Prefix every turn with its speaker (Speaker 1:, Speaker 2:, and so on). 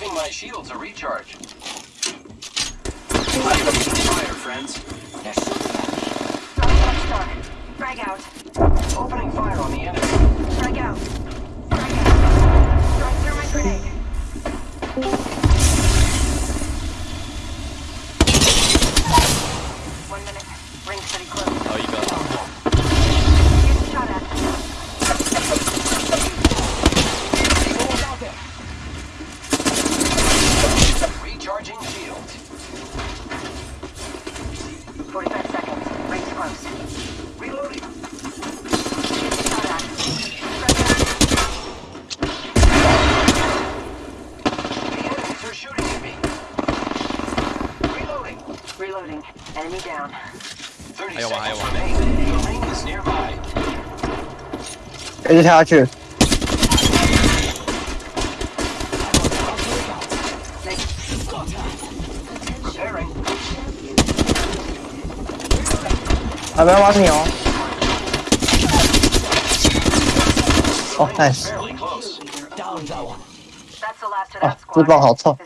Speaker 1: my shields a recharge. Fire, friends.
Speaker 2: Frag out.
Speaker 1: Opening fire on the enemy.
Speaker 2: Frag out. Frag out. Throwing through my grenade. One minute. Ring pretty close.
Speaker 1: Reloading.
Speaker 2: Enemy down.
Speaker 1: 30
Speaker 3: Iowa,
Speaker 1: seconds
Speaker 3: Iowa.
Speaker 1: remain. The ring is nearby.
Speaker 4: 一直跳下去。啊，不要挖你哦！哦，nice。啊，自爆好臭。